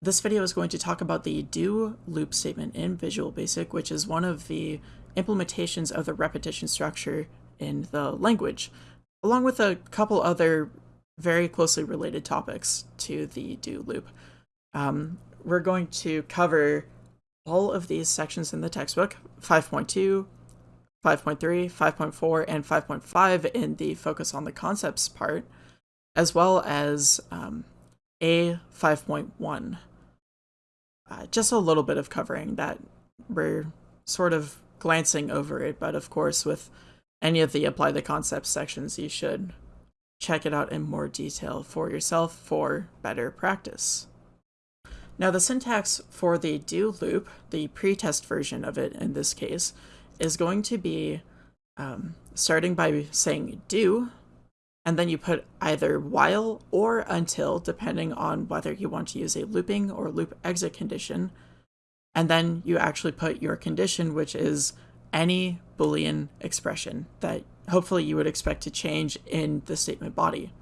This video is going to talk about the do loop statement in Visual Basic, which is one of the implementations of the repetition structure in the language, along with a couple other very closely related topics to the do loop. Um, we're going to cover all of these sections in the textbook, 5.2, 5.3, 5.4, and 5.5 in the focus on the concepts part, as well as um, A 5.1 uh, just a little bit of covering that we're sort of glancing over it, but of course with any of the apply the concepts sections, you should check it out in more detail for yourself for better practice. Now the syntax for the do loop, the pretest version of it in this case, is going to be um, starting by saying do, and then you put either while or until, depending on whether you want to use a looping or loop exit condition. And then you actually put your condition, which is any Boolean expression that hopefully you would expect to change in the statement body.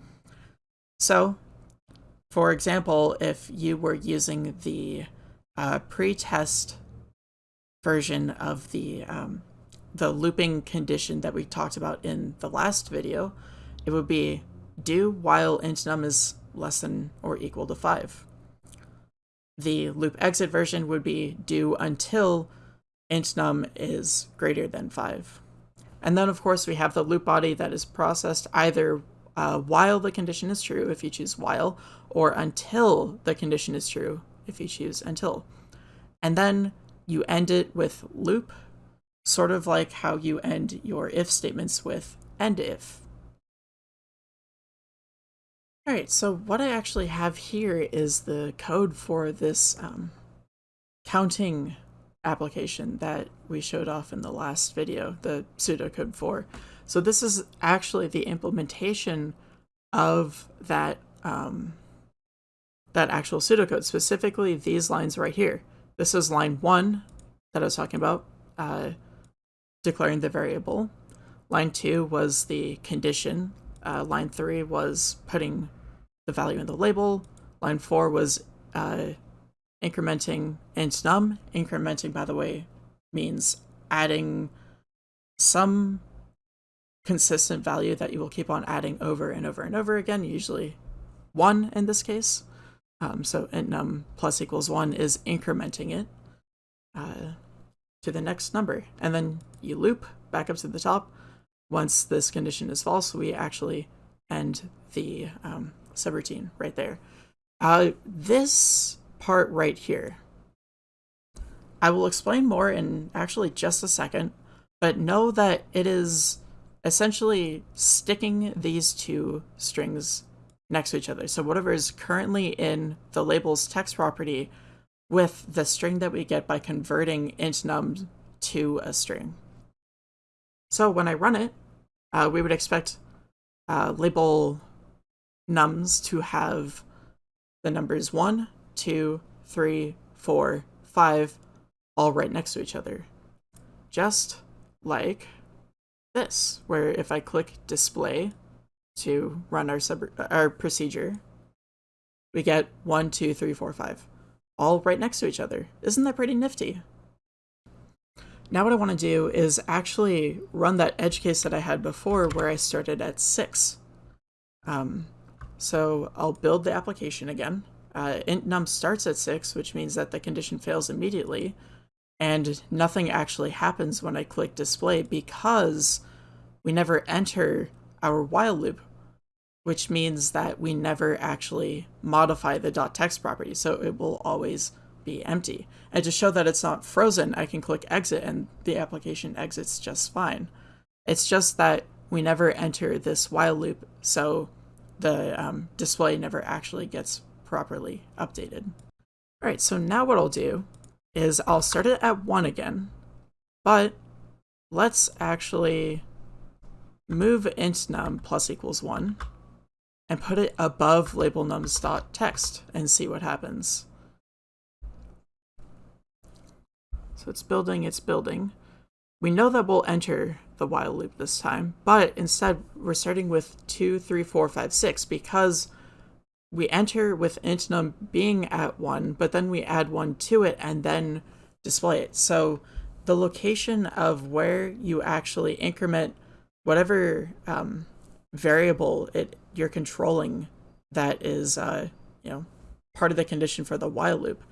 So, for example, if you were using the uh, pre-test version of the um, the looping condition that we talked about in the last video, it would be do while int num is less than or equal to 5. The loop exit version would be do until int num is greater than 5. And then of course we have the loop body that is processed either uh, while the condition is true if you choose while, or until the condition is true if you choose until. And then you end it with loop, sort of like how you end your if statements with end if. All right, so what I actually have here is the code for this um, counting application that we showed off in the last video, the pseudocode for. So this is actually the implementation of that um, that actual pseudocode, specifically these lines right here. This is line one that I was talking about, uh, declaring the variable. Line two was the condition. Uh, line three was putting the value in the label. Line 4 was uh, incrementing int num. Incrementing, by the way, means adding some consistent value that you will keep on adding over and over and over again, usually 1 in this case. Um, so int num plus equals 1 is incrementing it uh, to the next number. And then you loop back up to the top. Once this condition is false, we actually end the um, subroutine right there. Uh, this part right here, I will explain more in actually just a second, but know that it is essentially sticking these two strings next to each other. So whatever is currently in the label's text property with the string that we get by converting int num to a string. So when I run it, uh, we would expect uh, label nums to have the numbers 1, 2, 3, 4, 5 all right next to each other. Just like this, where if I click display to run our, sub our procedure, we get 1, 2, 3, 4, 5 all right next to each other. Isn't that pretty nifty? Now what I want to do is actually run that edge case that I had before where I started at 6. Um, so I'll build the application again. Uh, int num starts at 6, which means that the condition fails immediately, and nothing actually happens when I click display because we never enter our while loop, which means that we never actually modify the dot .text property, so it will always be empty. And to show that it's not frozen, I can click exit and the application exits just fine. It's just that we never enter this while loop, so the um, display never actually gets properly updated. All right, so now what I'll do is I'll start it at 1 again, but let's actually move int num plus equals 1 and put it above label nums dot text and see what happens. So it's building, it's building. We know that we'll enter the while loop this time, but instead we're starting with 2, 3, 4, 5, 6 because we enter with int num being at 1, but then we add 1 to it and then display it. So the location of where you actually increment whatever um, variable it you're controlling that is uh, you know part of the condition for the while loop,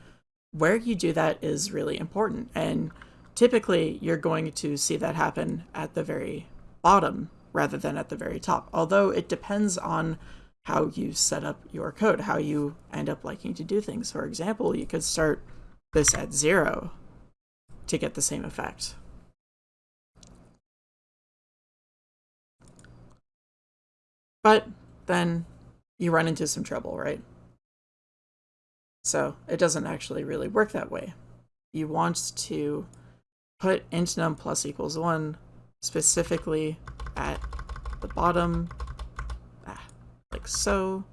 where you do that is really important. And typically you're going to see that happen at the very bottom rather than at the very top. Although it depends on how you set up your code, how you end up liking to do things. For example, you could start this at zero to get the same effect. But then you run into some trouble, right? So it doesn't actually really work that way. You want to put int num plus equals 1 specifically at the bottom, ah, like so,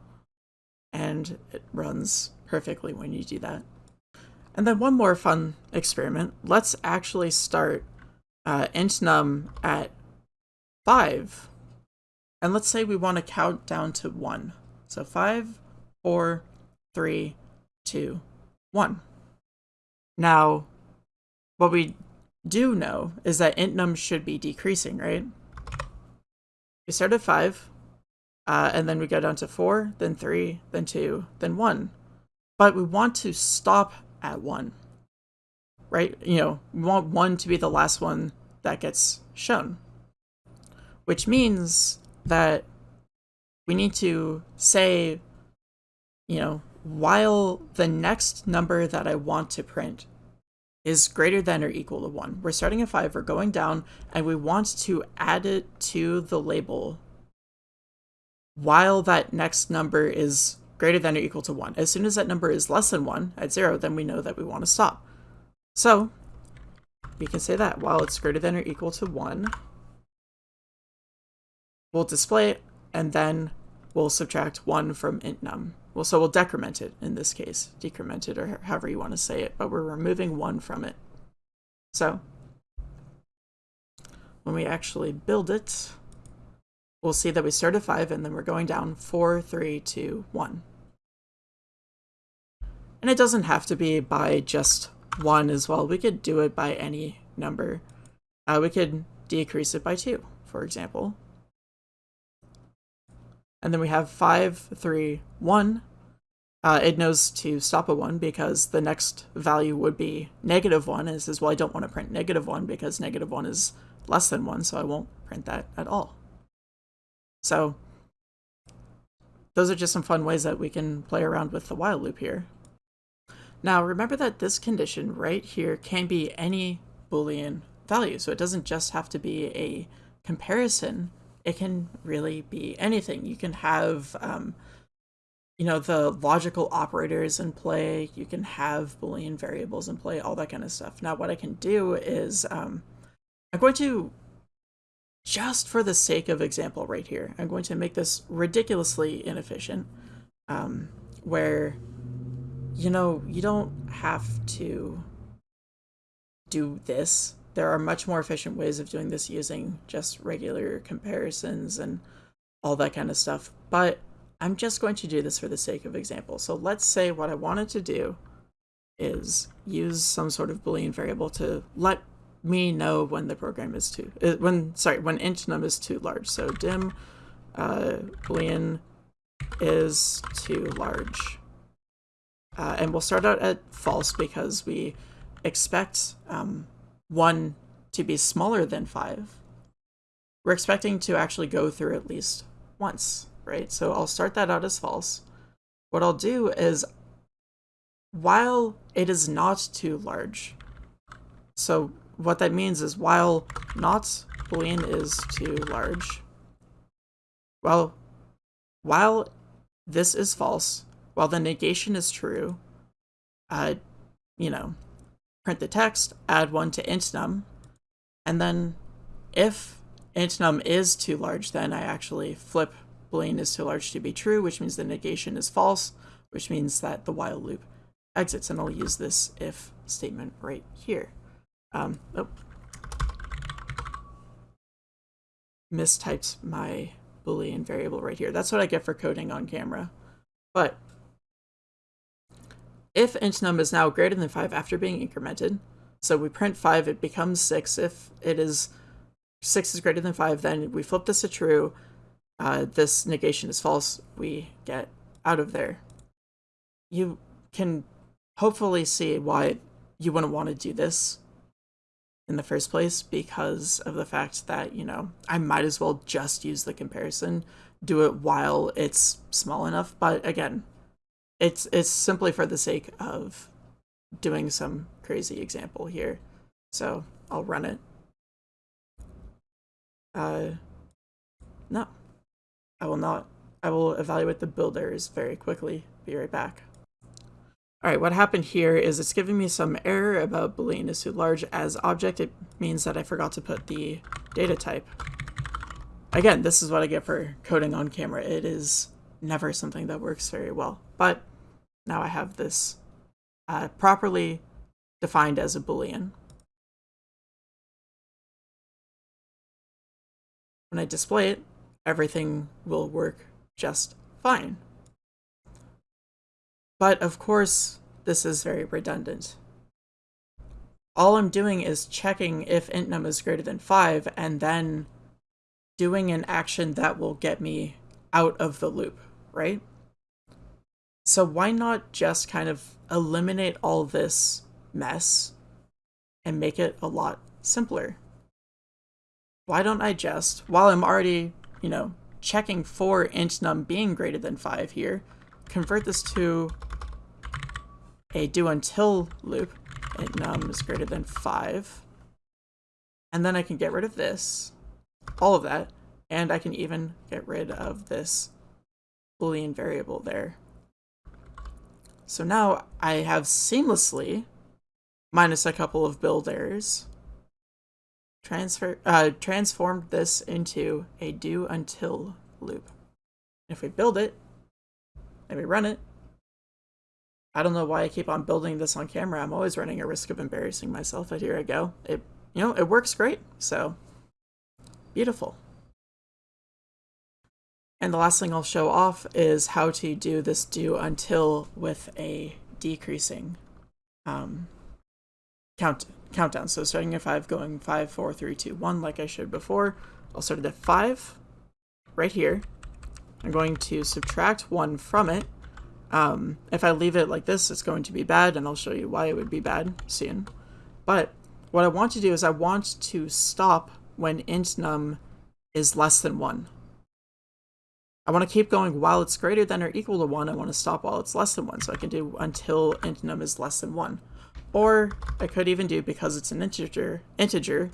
and it runs perfectly when you do that. And then one more fun experiment. Let's actually start uh, int num at 5. And let's say we want to count down to 1. So 5, 4, 3, 2, 1. Now, what we do know is that int num should be decreasing, right? We start at 5, uh, and then we go down to 4, then 3, then 2, then 1. But we want to stop at 1, right? You know, we want 1 to be the last one that gets shown, which means that we need to say, you know, while the next number that I want to print is greater than or equal to 1. We're starting at 5, we're going down, and we want to add it to the label while that next number is greater than or equal to 1. As soon as that number is less than 1 at 0, then we know that we want to stop. So we can say that while it's greater than or equal to 1, we'll display it, and then we'll subtract 1 from int num. Well, so we'll decrement it in this case, decrement it or however you want to say it, but we're removing 1 from it. So when we actually build it, we'll see that we start at 5 and then we're going down 4, 3, 2, 1. And it doesn't have to be by just 1 as well. We could do it by any number. Uh, we could decrease it by 2, for example. And then we have 5, 3, 1. Uh, it knows to stop a 1 because the next value would be negative 1. It says, well, I don't want to print negative 1 because negative 1 is less than 1, so I won't print that at all. So those are just some fun ways that we can play around with the while loop here. Now remember that this condition right here can be any Boolean value, so it doesn't just have to be a comparison it can really be anything. You can have, um, you know, the logical operators in play. You can have Boolean variables in play, all that kind of stuff. Now, what I can do is um, I'm going to, just for the sake of example right here, I'm going to make this ridiculously inefficient, um, where, you know, you don't have to do this there are much more efficient ways of doing this using just regular comparisons and all that kind of stuff. But I'm just going to do this for the sake of example. So let's say what I wanted to do is use some sort of Boolean variable to let me know when the program is too, uh, when, sorry, when int num is too large. So dim uh, Boolean is too large. Uh, and we'll start out at false because we expect um, 1 to be smaller than 5, we're expecting to actually go through at least once, right? So I'll start that out as false. What I'll do is, while it is not too large, so what that means is while not boolean is too large, well, while this is false, while the negation is true, uh, you know, print the text, add one to intnum, and then if intnum is too large, then I actually flip boolean is too large to be true, which means the negation is false, which means that the while loop exits, and I'll use this if statement right here. Um, oh. Mistyped my boolean variable right here. That's what I get for coding on camera. But if int num is now greater than 5 after being incremented, so we print 5, it becomes 6. If it is 6 is greater than 5, then we flip this to true. Uh, this negation is false. We get out of there. You can hopefully see why you wouldn't want to do this in the first place because of the fact that, you know, I might as well just use the comparison, do it while it's small enough. But again, it's it's simply for the sake of doing some crazy example here. So I'll run it. Uh, no, I will not. I will evaluate the builders very quickly. Be right back. All right, what happened here is it's giving me some error about boolean is too large as object. It means that I forgot to put the data type. Again, this is what I get for coding on camera. It is never something that works very well. But now I have this uh, properly defined as a boolean. When I display it, everything will work just fine. But of course, this is very redundant. All I'm doing is checking if int num is greater than 5 and then doing an action that will get me out of the loop, right? So why not just kind of eliminate all this mess and make it a lot simpler? Why don't I just, while I'm already, you know, checking for int num being greater than 5 here, convert this to a do until loop int num is greater than 5. And then I can get rid of this, all of that, and I can even get rid of this boolean variable there. So now I have seamlessly, minus a couple of build errors, transfer uh, transformed this into a do until loop. If we build it, and we run it, I don't know why I keep on building this on camera. I'm always running a risk of embarrassing myself, but here I go. It, you know, it works great, so beautiful. And the last thing I'll show off is how to do this do until with a decreasing um, count countdown. So starting at 5, going 5, 4, 3, 2, 1, like I showed before. I'll start at 5, right here. I'm going to subtract 1 from it, um, if I leave it like this, it's going to be bad, and I'll show you why it would be bad soon. But what I want to do is I want to stop when int num is less than 1. I want to keep going while it's greater than or equal to 1. I want to stop while it's less than 1, so I can do until int num is less than 1. Or I could even do, because it's an integer, integer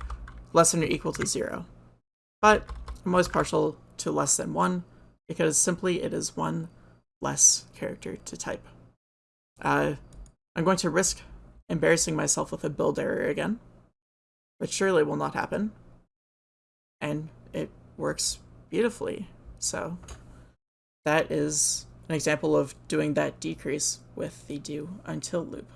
less than or equal to 0. But I'm always partial to less than 1, because simply it is 1 less character to type. Uh, I'm going to risk embarrassing myself with a build error again, which surely will not happen. And it works beautifully. So that is an example of doing that decrease with the do until loop.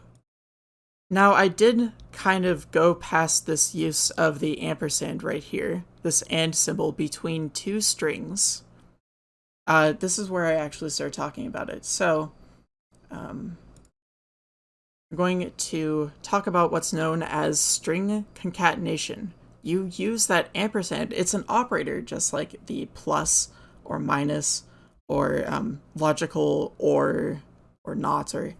Now I did kind of go past this use of the ampersand right here, this and symbol between two strings, uh, this is where I actually start talking about it. So um, I'm going to talk about what's known as string concatenation. You use that ampersand. It's an operator, just like the plus or minus or um, logical or or not or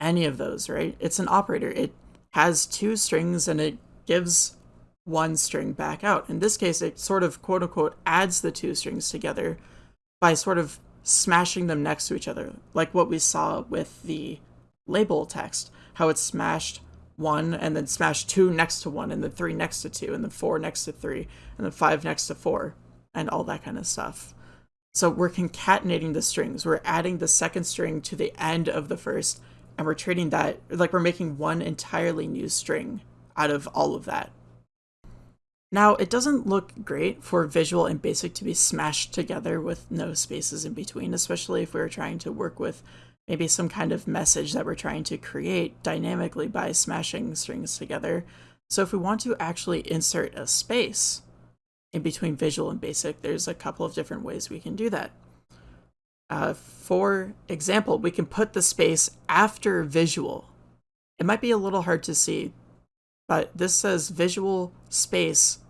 any of those, right? It's an operator. It has two strings and it gives one string back out. In this case, it sort of quote unquote adds the two strings together by sort of smashing them next to each other, like what we saw with the label text, how it smashed one and then smashed two next to one and then three next to two and then four next to three and then five next to four and all that kind of stuff. So we're concatenating the strings. We're adding the second string to the end of the first and we're treating that like we're making one entirely new string out of all of that. Now, it doesn't look great for visual and basic to be smashed together with no spaces in between, especially if we are trying to work with maybe some kind of message that we're trying to create dynamically by smashing strings together. So if we want to actually insert a space in between visual and basic, there's a couple of different ways we can do that. Uh, for example, we can put the space after visual. It might be a little hard to see, but this says visual space,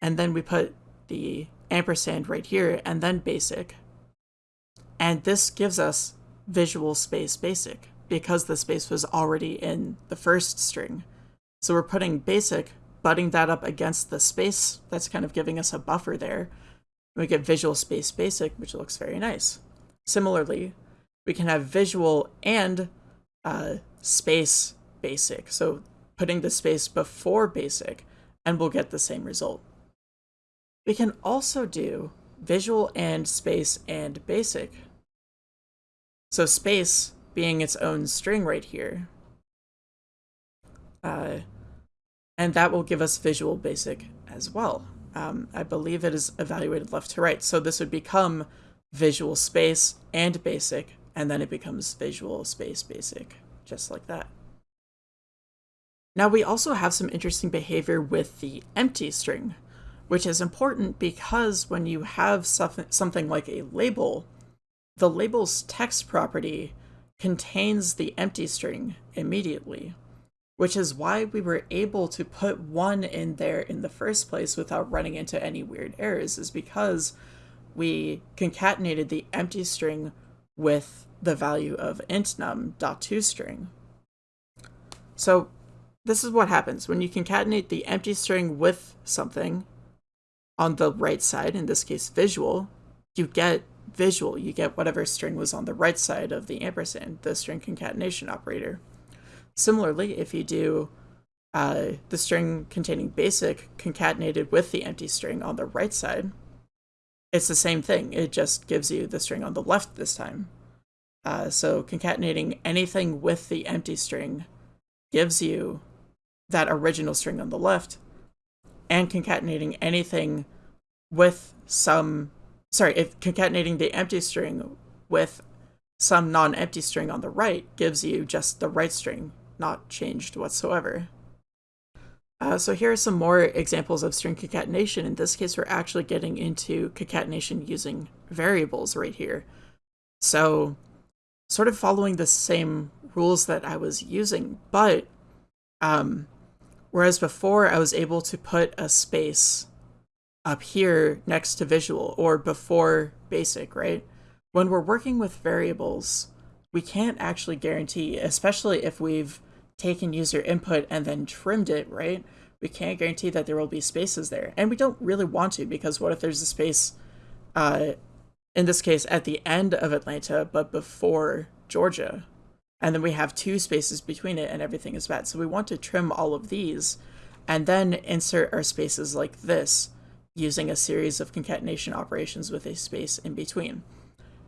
and then we put the ampersand right here, and then basic. And this gives us visual space basic because the space was already in the first string. So we're putting basic, butting that up against the space. That's kind of giving us a buffer there. We get visual space basic, which looks very nice. Similarly, we can have visual and uh, space basic. So putting the space before basic, and we'll get the same result. We can also do visual and space and basic. So space being its own string right here. Uh, and that will give us visual basic as well. Um, I believe it is evaluated left to right. So this would become visual space and basic, and then it becomes visual space basic, just like that. Now we also have some interesting behavior with the empty string, which is important because when you have something like a label, the label's text property contains the empty string immediately, which is why we were able to put one in there in the first place without running into any weird errors, is because we concatenated the empty string with the value of int num dot toString. So this is what happens when you concatenate the empty string with something on the right side, in this case visual, you get visual, you get whatever string was on the right side of the ampersand, the string concatenation operator. Similarly, if you do uh, the string containing basic concatenated with the empty string on the right side, it's the same thing. It just gives you the string on the left this time. Uh, so concatenating anything with the empty string gives you that original string on the left, and concatenating anything with some, sorry, if concatenating the empty string with some non-empty string on the right gives you just the right string, not changed whatsoever. Uh, so here are some more examples of string concatenation. In this case, we're actually getting into concatenation using variables right here. So sort of following the same rules that I was using, but um, whereas before I was able to put a space up here next to visual or before basic, right? When we're working with variables, we can't actually guarantee, especially if we've taken user input and then trimmed it, right? We can't guarantee that there will be spaces there. And we don't really want to because what if there's a space, uh, in this case, at the end of Atlanta, but before Georgia? And then we have two spaces between it and everything is bad. So we want to trim all of these and then insert our spaces like this using a series of concatenation operations with a space in between.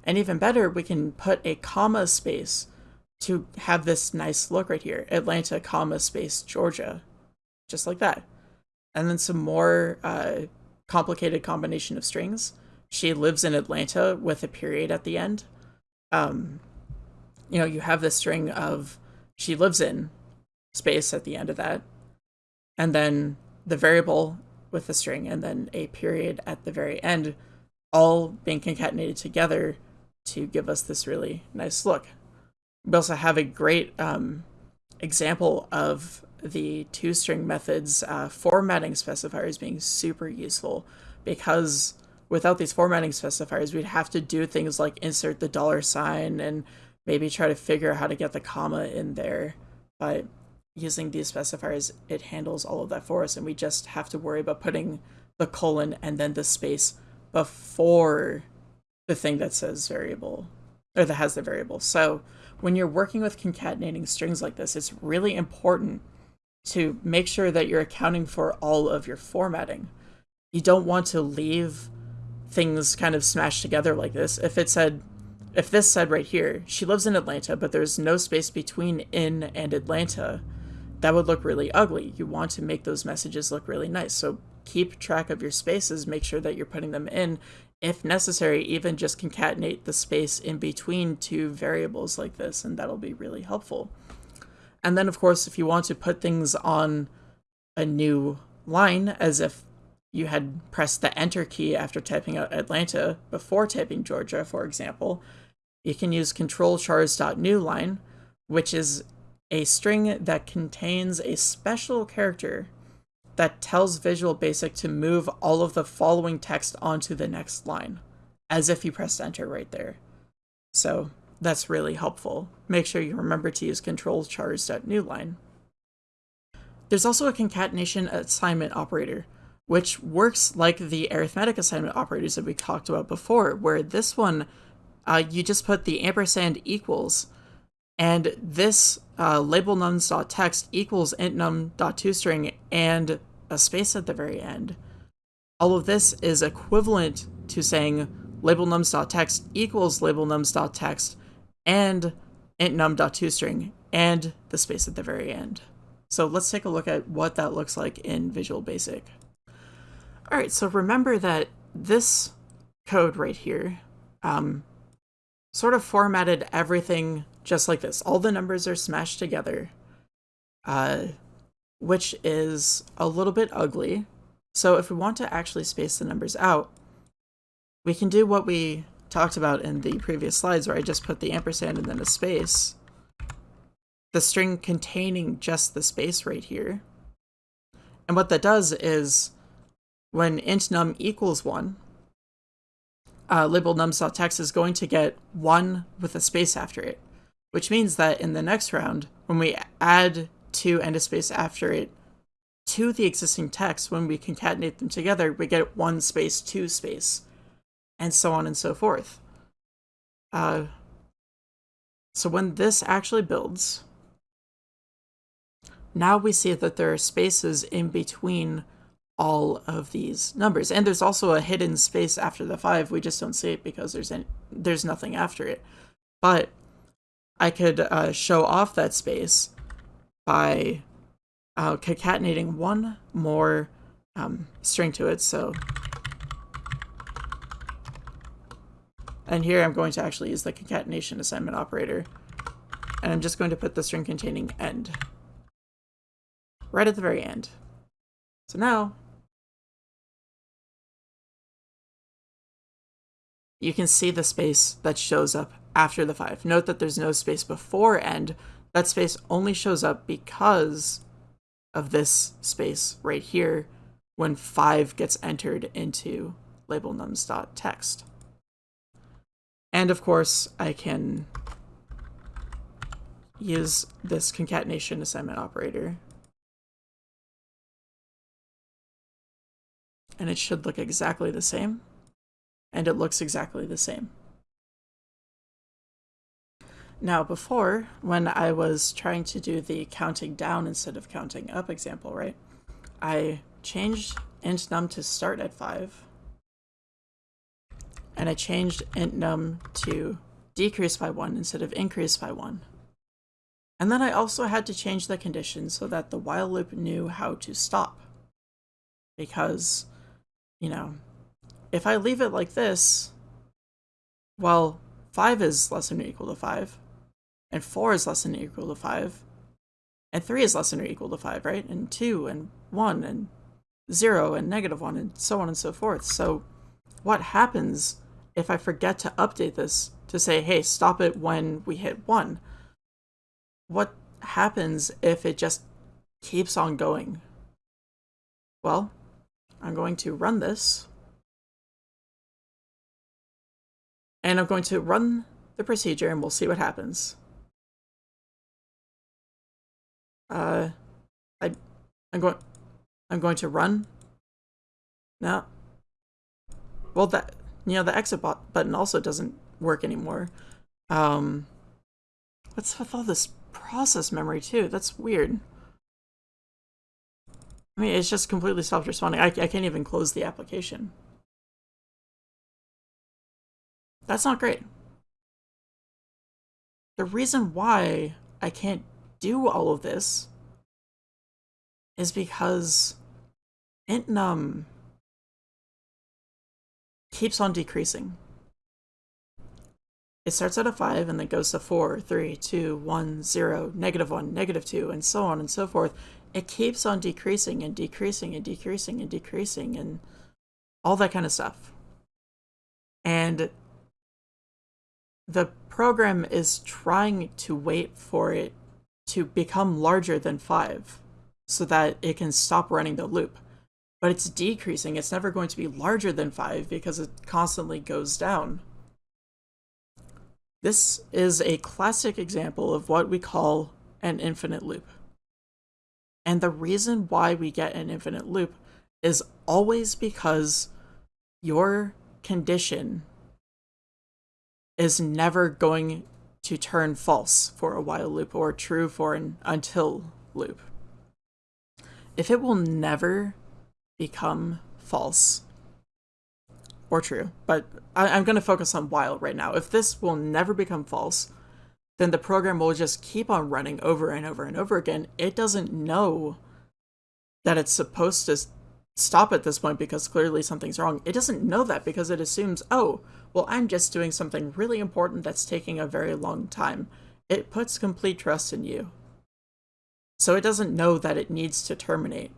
And even better, we can put a comma space to have this nice look right here. Atlanta, comma, space, Georgia. Just like that. And then some more uh, complicated combination of strings. She lives in Atlanta with a period at the end. Um, you know, you have this string of she lives in space at the end of that. And then the variable with the string and then a period at the very end, all being concatenated together to give us this really nice look. We also have a great um, example of the toString methods uh, formatting specifiers being super useful because without these formatting specifiers, we'd have to do things like insert the dollar sign and maybe try to figure out how to get the comma in there. But using these specifiers, it handles all of that for us, and we just have to worry about putting the colon and then the space before the thing that says variable, or that has the variable. So when you're working with concatenating strings like this, it's really important to make sure that you're accounting for all of your formatting. You don't want to leave things kind of smashed together like this. If it said, if this said right here, she lives in Atlanta, but there's no space between in and Atlanta, that would look really ugly. You want to make those messages look really nice. So keep track of your spaces, make sure that you're putting them in if necessary, even just concatenate the space in between two variables like this, and that'll be really helpful. And then, of course, if you want to put things on a new line, as if you had pressed the enter key after typing out Atlanta before typing Georgia, for example, you can use control chars.newline, which is a string that contains a special character that tells Visual Basic to move all of the following text onto the next line, as if you pressed enter right there. So that's really helpful. Make sure you remember to use control chars.newline. There's also a concatenation assignment operator, which works like the arithmetic assignment operators that we talked about before, where this one, uh, you just put the ampersand equals, and this uh, label nums.text equals int num.toString and a space at the very end. All of this is equivalent to saying label nums.text equals label nums.text and int num.toString and the space at the very end. So let's take a look at what that looks like in Visual Basic. All right, so remember that this code right here um, sort of formatted everything just like this. All the numbers are smashed together, uh, which is a little bit ugly. So if we want to actually space the numbers out, we can do what we talked about in the previous slides where I just put the ampersand and then a space the string containing just the space right here. And what that does is when int num equals 1, uh, label nums.text is going to get 1 with a space after it, which means that in the next round, when we add 2 and a space after it to the existing text, when we concatenate them together, we get 1 space, 2 space, and so on and so forth. Uh, so when this actually builds, now we see that there are spaces in between all of these numbers. And there's also a hidden space after the 5. We just don't see it because there's any, there's nothing after it. But I could uh, show off that space by uh, concatenating one more um, string to it. So, and here I'm going to actually use the concatenation assignment operator. And I'm just going to put the string containing end right at the very end. So now, you can see the space that shows up after the 5. Note that there's no space before end. That space only shows up because of this space right here when 5 gets entered into label nums.text. And of course, I can use this concatenation assignment operator and it should look exactly the same. And it looks exactly the same. Now before, when I was trying to do the counting down instead of counting up example, right, I changed int num to start at 5, and I changed int num to decrease by 1 instead of increase by 1. And then I also had to change the condition so that the while loop knew how to stop. Because you know, if I leave it like this, well, 5 is less than or equal to 5, and 4 is less than or equal to 5, and 3 is less than or equal to 5, right? And 2, and 1, and 0, and negative 1, and so on and so forth. So what happens if I forget to update this to say, hey, stop it when we hit 1? What happens if it just keeps on going? Well, I'm going to run this. And I'm going to run the procedure and we'll see what happens. Uh, I, I'm going, I'm going to run. Now, well, that, you know, the exit button also doesn't work anymore. Um, what's with all this process memory too? That's weird. I mean, it's just completely self-responding. I, I can't even close the application. That's not great. The reason why I can't do all of this is because int num keeps on decreasing. It starts at a 5 and then goes to 4, 3, 2, 1, 0, negative 1, negative 2, and so on and so forth it keeps on decreasing and decreasing and decreasing and decreasing and all that kind of stuff. And the program is trying to wait for it to become larger than 5 so that it can stop running the loop. But it's decreasing. It's never going to be larger than 5 because it constantly goes down. This is a classic example of what we call an infinite loop. And the reason why we get an infinite loop is always because your condition is never going to turn false for a while loop or true for an until loop. If it will never become false or true, but I, am going to focus on while right now. If this will never become false, then the program will just keep on running over and over and over again. It doesn't know that it's supposed to stop at this point because clearly something's wrong. It doesn't know that because it assumes, oh, well, I'm just doing something really important that's taking a very long time. It puts complete trust in you. So it doesn't know that it needs to terminate.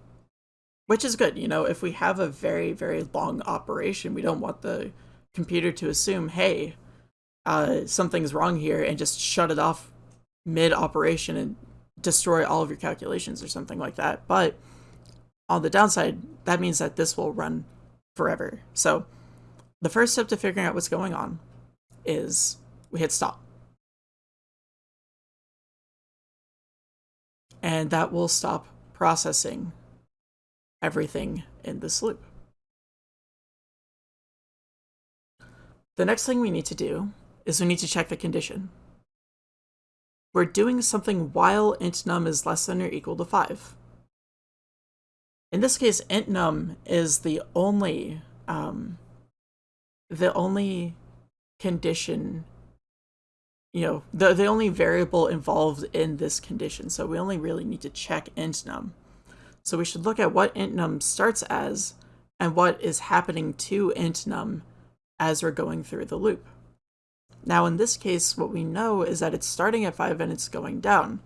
Which is good, you know, if we have a very, very long operation, we don't want the computer to assume, hey, uh, something's wrong here and just shut it off mid-operation and destroy all of your calculations or something like that. But on the downside, that means that this will run forever. So the first step to figuring out what's going on is we hit stop. And that will stop processing everything in this loop. The next thing we need to do is we need to check the condition. We're doing something while int num is less than or equal to 5. In this case, int num is the only um, the only condition, you know, the, the only variable involved in this condition. So we only really need to check int num. So we should look at what int num starts as and what is happening to int num as we're going through the loop. Now in this case, what we know is that it's starting at 5 and it's going down.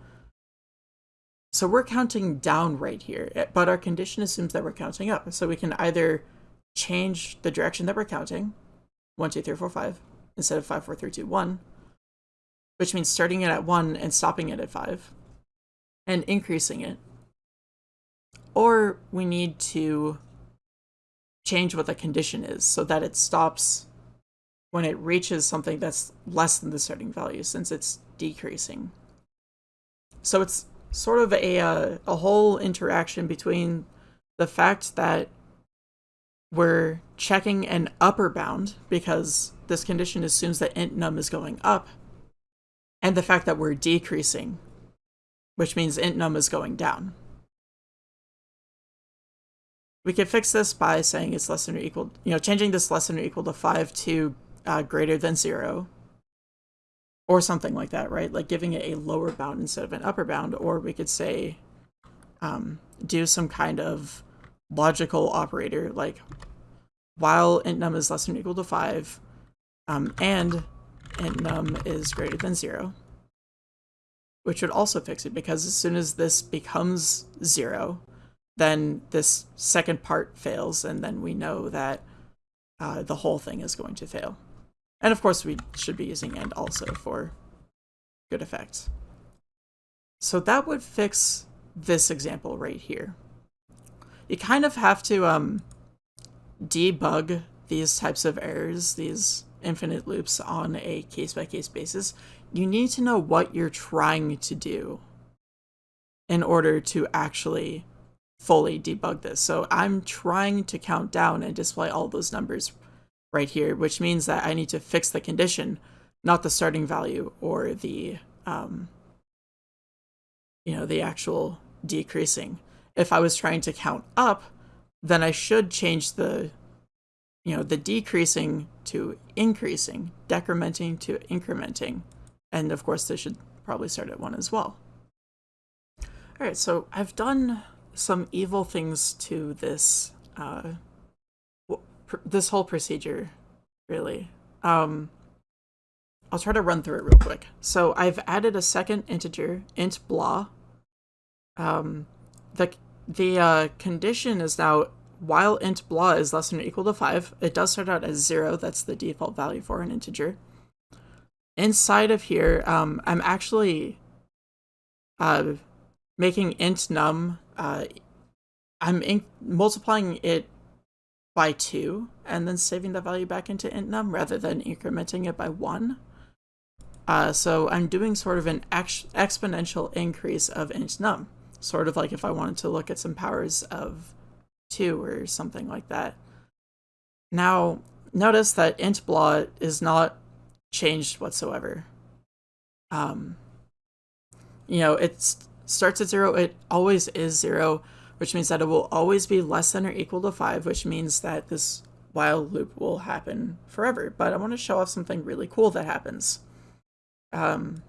So we're counting down right here, eh, but our condition assumes that we're counting up. So we can either change the direction that we're counting, 1, 2, 3, 4, 5, instead of 5, 4, 3, 2, 1, which means starting it at 1 and stopping it at 5, and increasing it. Or we need to change what the condition is so that it stops when it reaches something that's less than the starting value since it's decreasing. So it's sort of a, uh, a whole interaction between the fact that we're checking an upper bound because this condition assumes that int num is going up, and the fact that we're decreasing, which means int num is going down. We can fix this by saying it's less than or equal, you know, changing this less than or equal to 5 to uh, greater than 0, or something like that, right? Like giving it a lower bound instead of an upper bound, or we could say um, do some kind of logical operator, like while int num is less than or equal to 5, um, and int num is greater than 0, which would also fix it, because as soon as this becomes 0, then this second part fails, and then we know that uh, the whole thing is going to fail. And of course, we should be using AndAlso for good effect. So that would fix this example right here. You kind of have to um, debug these types of errors, these infinite loops on a case-by-case -case basis. You need to know what you're trying to do in order to actually fully debug this. So I'm trying to count down and display all those numbers right here, which means that I need to fix the condition, not the starting value or the, um, you know, the actual decreasing. If I was trying to count up, then I should change the, you know, the decreasing to increasing, decrementing to incrementing. And of course, this should probably start at one as well. All right, so I've done some evil things to this uh, this whole procedure, really. Um, I'll try to run through it real quick. So I've added a second integer, int blah, um, the the uh, condition is now while int blah is less than or equal to 5, it does start out as 0. That's the default value for an integer. Inside of here, um, I'm actually uh, making int num, uh, I'm multiplying it by 2 and then saving the value back into int num rather than incrementing it by 1. Uh, so I'm doing sort of an ex exponential increase of int num, sort of like if I wanted to look at some powers of 2 or something like that. Now, notice that int blah is not changed whatsoever. Um, you know, it starts at 0, it always is 0, which means that it will always be less than or equal to 5, which means that this while loop will happen forever. But I want to show off something really cool that happens. Um,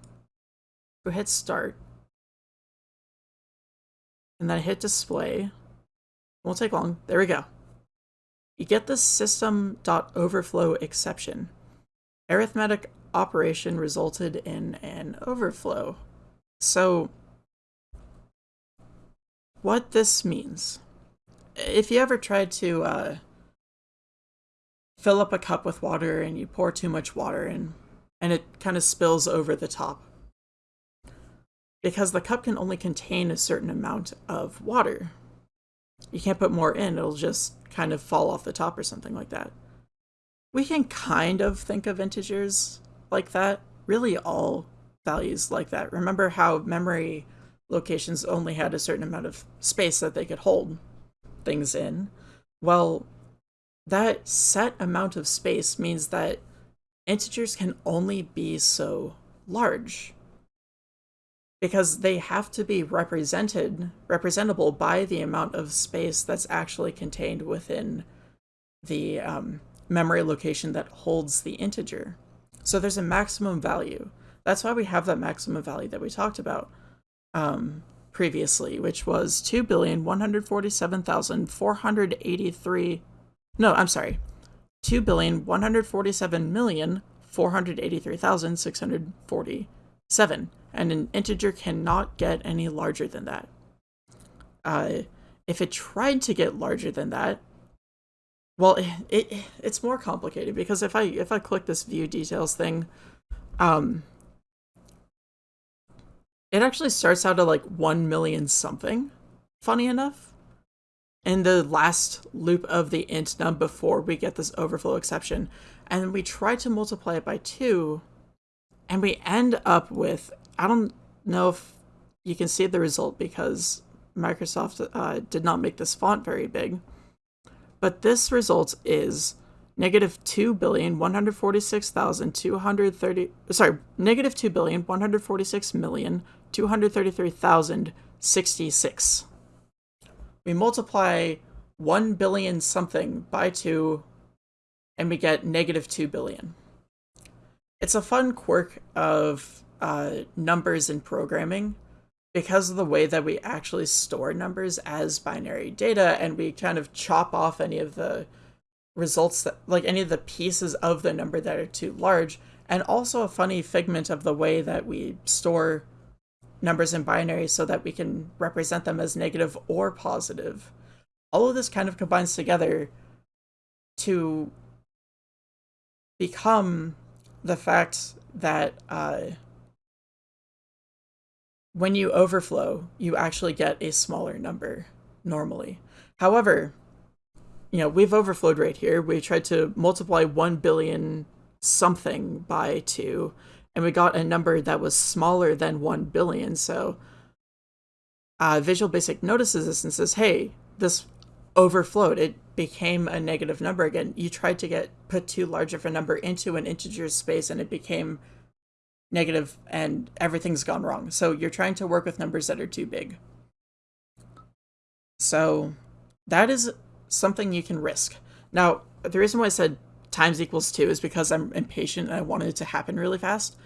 go hit start. And then hit display. It Won't take long. There we go. You get the system.overflow exception. Arithmetic operation resulted in an overflow. So what this means. If you ever tried to uh, fill up a cup with water and you pour too much water in and it kind of spills over the top, because the cup can only contain a certain amount of water. You can't put more in, it'll just kind of fall off the top or something like that. We can kind of think of integers like that, really all values like that. Remember how memory locations only had a certain amount of space that they could hold things in. Well, that set amount of space means that integers can only be so large because they have to be represented representable by the amount of space that's actually contained within the um, memory location that holds the integer. So there's a maximum value. That's why we have that maximum value that we talked about um, previously, which was 2,147,483. No, I'm sorry. 2,147,483,647. And an integer cannot get any larger than that. Uh, if it tried to get larger than that, well, it, it, it's more complicated because if I if I click this view details thing, um, it actually starts out at like 1 million something, funny enough. In the last loop of the int num before we get this overflow exception. And we try to multiply it by 2, and we end up with, I don't know if you can see the result because Microsoft uh, did not make this font very big. But this result is negative two billion one hundred forty six thousand two hundred thirty sorry negative two billion one hundred forty six million 233,066. We multiply 1 billion something by 2, and we get negative 2 billion. It's a fun quirk of uh, numbers in programming because of the way that we actually store numbers as binary data and we kind of chop off any of the results that like any of the pieces of the number that are too large and also a funny figment of the way that we store numbers in binary so that we can represent them as negative or positive. All of this kind of combines together to become the fact that uh, when you overflow, you actually get a smaller number normally. However, you know, we've overflowed right here. We tried to multiply 1 billion something by 2, and we got a number that was smaller than 1 billion. So uh, Visual Basic notices this and says, hey, this overflowed. It became a negative number again. You tried to get put too large of a number into an integer space and it became negative and everything's gone wrong. So you're trying to work with numbers that are too big. So that is something you can risk. Now, the reason why I said times equals 2 is because I'm impatient and I wanted it to happen really fast.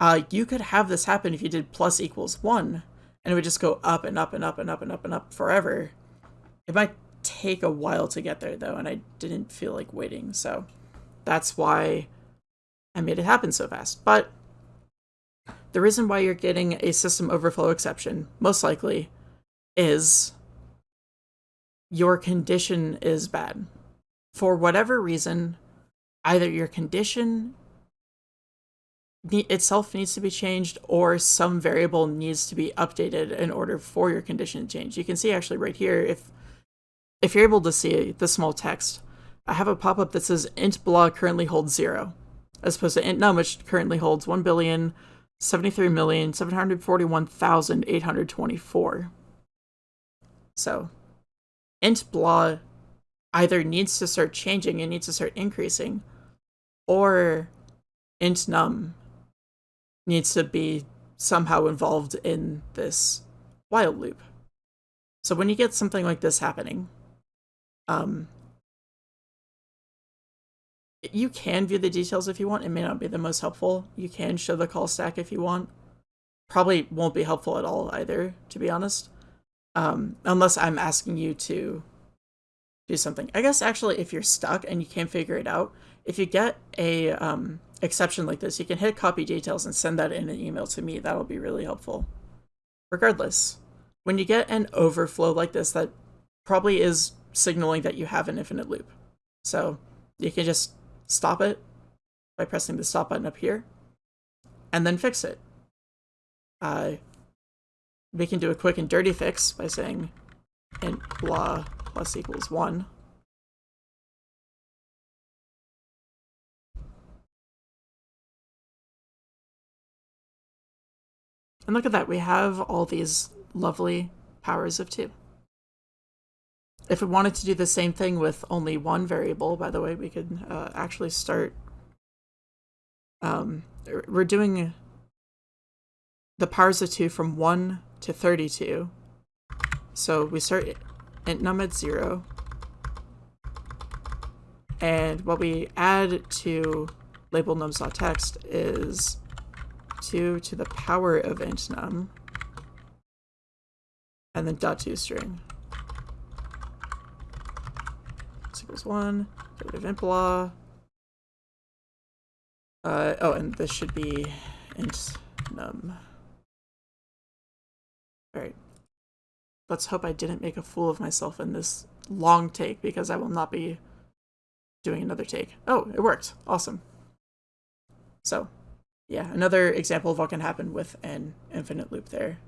Uh, you could have this happen if you did plus equals 1, and it would just go up and up and up and up and up and up forever. It might take a while to get there, though, and I didn't feel like waiting, so that's why I made it happen so fast. But the reason why you're getting a system overflow exception, most likely, is your condition is bad. For whatever reason, either your condition itself needs to be changed or some variable needs to be updated in order for your condition to change. You can see actually right here, if if you're able to see the small text, I have a pop-up that says int blah currently holds zero, as opposed to int num, which currently holds 1 billion 73,741,824. So, int blah either needs to start changing it needs to start increasing, or int num needs to be somehow involved in this while loop. So when you get something like this happening, um, you can view the details if you want. It may not be the most helpful. You can show the call stack if you want. Probably won't be helpful at all either, to be honest. Um, unless I'm asking you to do something. I guess actually if you're stuck and you can't figure it out, if you get a um, exception like this, you can hit copy details and send that in an email to me. That'll be really helpful. Regardless, when you get an overflow like this, that probably is signaling that you have an infinite loop. So you can just stop it by pressing the stop button up here and then fix it. Uh, we can do a quick and dirty fix by saying int blah plus equals 1. And look at that, we have all these lovely powers of 2. If we wanted to do the same thing with only one variable, by the way, we could uh, actually start... Um, we're doing the powers of 2 from 1 to 32. So we start int num at 0. And what we add to label nums.text is 2 to the power of int num, and then dot toString. This equals 1, get of int blah. Uh, oh, and this should be int num. Alright. Let's hope I didn't make a fool of myself in this long take, because I will not be doing another take. Oh, it worked. Awesome. So, yeah, another example of what can happen with an infinite loop there.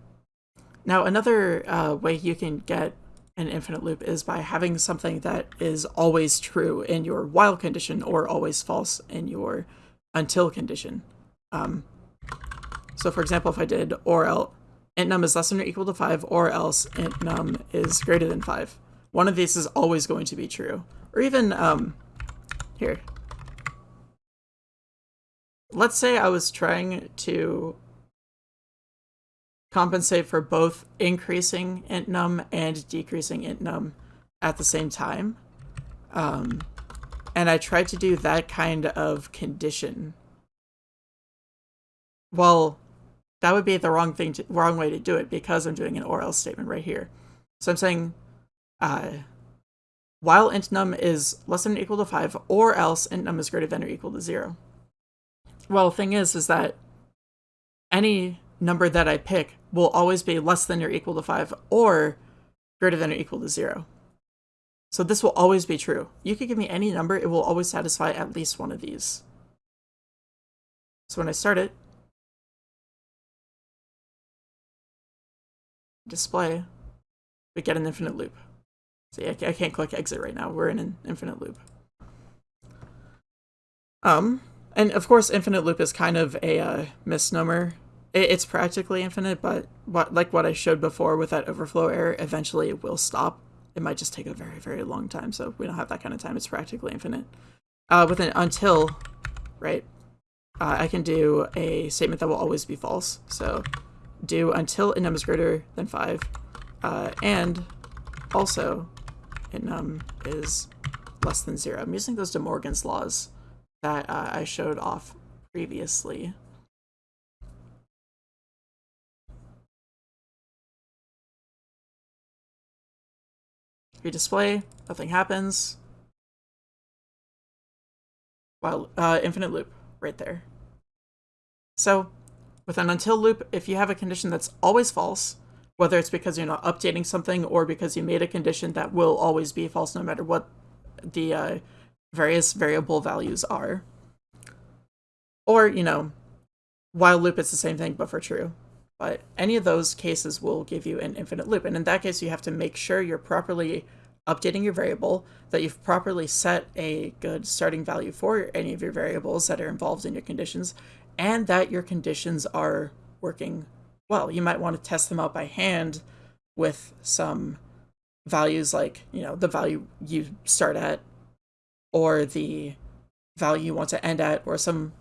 Now, another uh, way you can get an infinite loop is by having something that is always true in your while condition or always false in your until condition. Um, so for example, if I did OrElse int num is less than or equal to 5 OrElse int num is greater than 5, one of these is always going to be true. Or even, um, here, let's say I was trying to compensate for both increasing int num and decreasing int num at the same time. Um, and I tried to do that kind of condition. Well, that would be the wrong thing, to, wrong way to do it because I'm doing an OrElse statement right here. So I'm saying, uh, while int num is less than or equal to 5, OrElse int num is greater than or equal to 0. Well, thing is, is that any number that I pick will always be less than or equal to 5 or greater than or equal to 0. So this will always be true. You could give me any number, it will always satisfy at least one of these. So when I start it, display, we get an infinite loop. See, I can't click exit right now. We're in an infinite loop. Um, and of course, infinite loop is kind of a uh, misnomer. it's practically infinite, but what, like what I showed before with that overflow error, eventually it will stop. It might just take a very, very long time, so we don't have that kind of time. It's practically infinite. Uh, with an until, right, uh, I can do a statement that will always be false. So do until num is greater than 5, uh, and also num is less than 0. I'm using those De Morgan's laws that uh, I showed off previously. Redisplay, nothing happens. While uh, infinite loop right there. So with an until loop, if you have a condition that's always false, whether it's because you're not updating something or because you made a condition that will always be false no matter what the uh, various variable values are. Or, you know, while loop it's the same thing but for true. But any of those cases will give you an infinite loop. And in that case, you have to make sure you're properly updating your variable, that you've properly set a good starting value for any of your variables that are involved in your conditions, and that your conditions are working well. You might want to test them out by hand with some values like, you know, the value you start at or the value you want to end at or some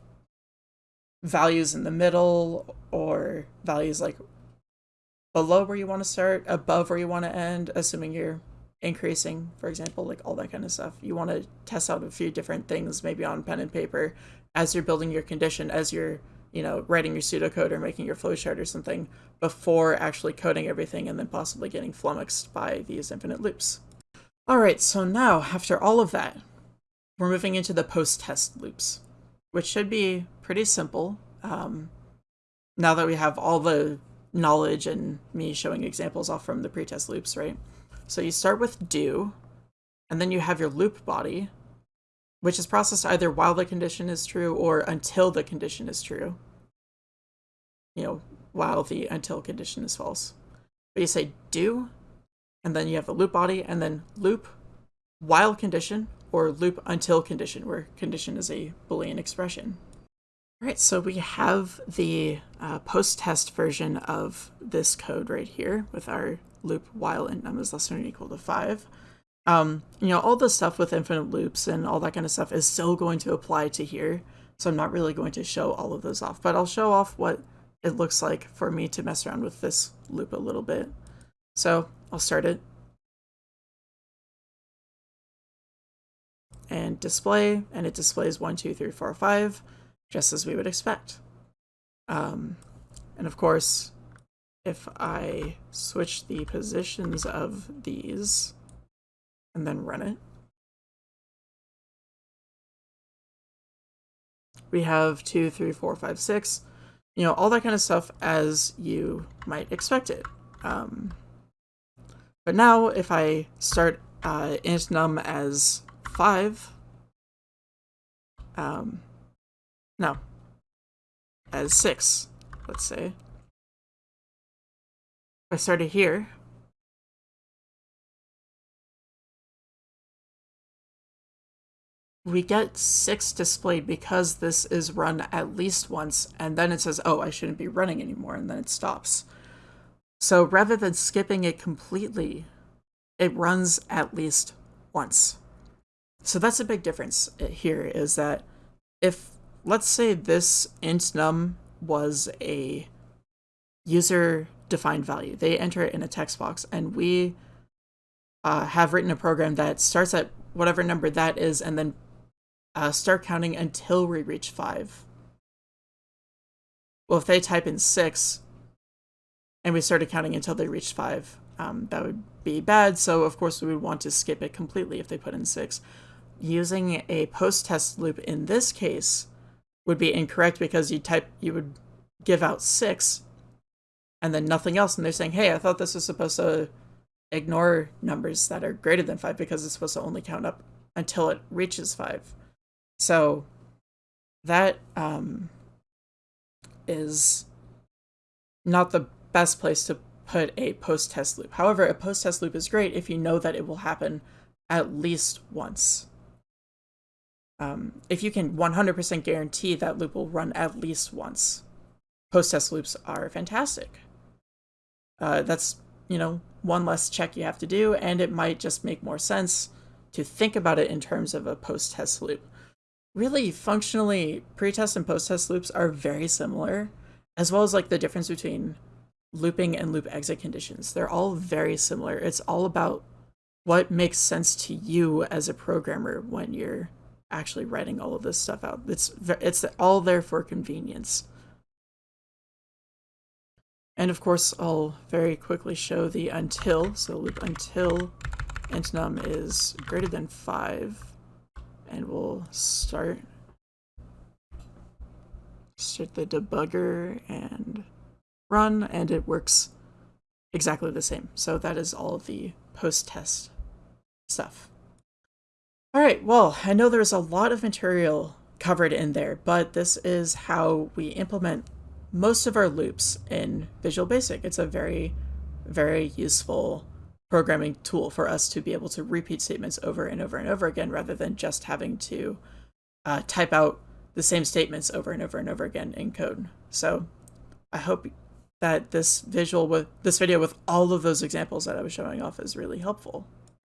values in the middle or values like below where you want to start, above where you want to end, assuming you're increasing, for example, like all that kind of stuff. You want to test out a few different things, maybe on pen and paper, as you're building your condition, as you're, you know, writing your pseudocode or making your flowchart or something, before actually coding everything and then possibly getting flummoxed by these infinite loops. All right, so now after all of that, we're moving into the post-test loops, which should be pretty simple. Um, now that we have all the knowledge and me showing examples off from the pretest loops, right? So you start with do, and then you have your loop body, which is processed either while the condition is true or until the condition is true. You know, while the until condition is false. But you say do, and then you have the loop body, and then loop while condition or loop until condition, where condition is a Boolean expression. All right, so we have the uh, post-test version of this code right here with our loop while int num is less than or equal to 5. Um, you know, all the stuff with infinite loops and all that kind of stuff is still going to apply to here, so I'm not really going to show all of those off, but I'll show off what it looks like for me to mess around with this loop a little bit. So I'll start it. And display, and it displays 1, 2, 3, 4, 5, just as we would expect. Um, and of course, if I switch the positions of these and then run it, we have two, three, four, five, six, you know, all that kind of stuff as you might expect it. Um, but now if I start uh, int num as five, um, no, as six, let's say, I started here. We get 6 displayed because this is run at least once, and then it says, oh, I shouldn't be running anymore, and then it stops. So rather than skipping it completely, it runs at least once. So that's a big difference here, is that if, let's say this int num was a user defined value. They enter it in a text box, and we uh, have written a program that starts at whatever number that is and then uh, start counting until we reach 5. Well, if they type in 6 and we started counting until they reached 5, um, that would be bad, so of course we would want to skip it completely if they put in 6. Using a post-test loop in this case would be incorrect because you type you would give out 6 and then nothing else. And they're saying, hey, I thought this was supposed to ignore numbers that are greater than five because it's supposed to only count up until it reaches five. So that um, is not the best place to put a post-test loop. However, a post-test loop is great if you know that it will happen at least once. Um, if you can 100% guarantee that loop will run at least once, post-test loops are fantastic uh, that's, you know, one less check you have to do, and it might just make more sense to think about it in terms of a post-test loop. Really, functionally, pre-test and post-test loops are very similar, as well as like the difference between looping and loop exit conditions. They're all very similar. It's all about what makes sense to you as a programmer when you're actually writing all of this stuff out. It's it's all there for convenience. And of course, I'll very quickly show the until. So loop until int num is greater than 5. And we'll start, start the debugger and run, and it works exactly the same. So that is all the post-test stuff. All right, well, I know there's a lot of material covered in there, but this is how we implement most of our loops in Visual Basic. It's a very, very useful programming tool for us to be able to repeat statements over and over and over again rather than just having to uh, type out the same statements over and over and over again in code. So I hope that this visual with this video with all of those examples that I was showing off is really helpful.